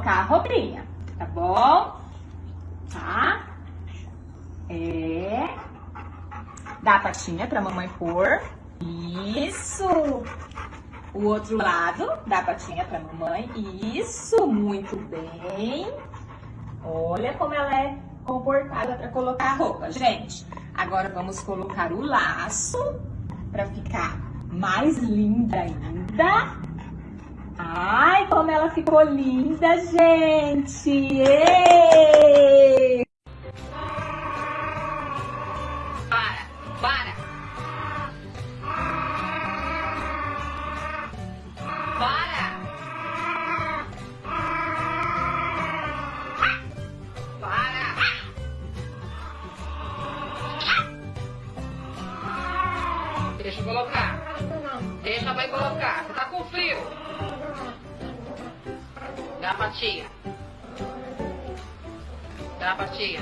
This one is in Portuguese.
colocar a roupinha, tá bom? Tá? É. Dá a patinha pra mamãe pôr. Isso! O outro lado, dá a patinha pra mamãe. Isso, muito bem. Olha como ela é comportada para colocar a roupa. Gente, agora vamos colocar o laço para ficar mais linda ainda. Como ela ficou linda, gente! Ei! Para, para. Para. Para. Deixa eu colocar. Deixa mãe colocar. Você tá com frio. Dá a patinha. Dá a patinha.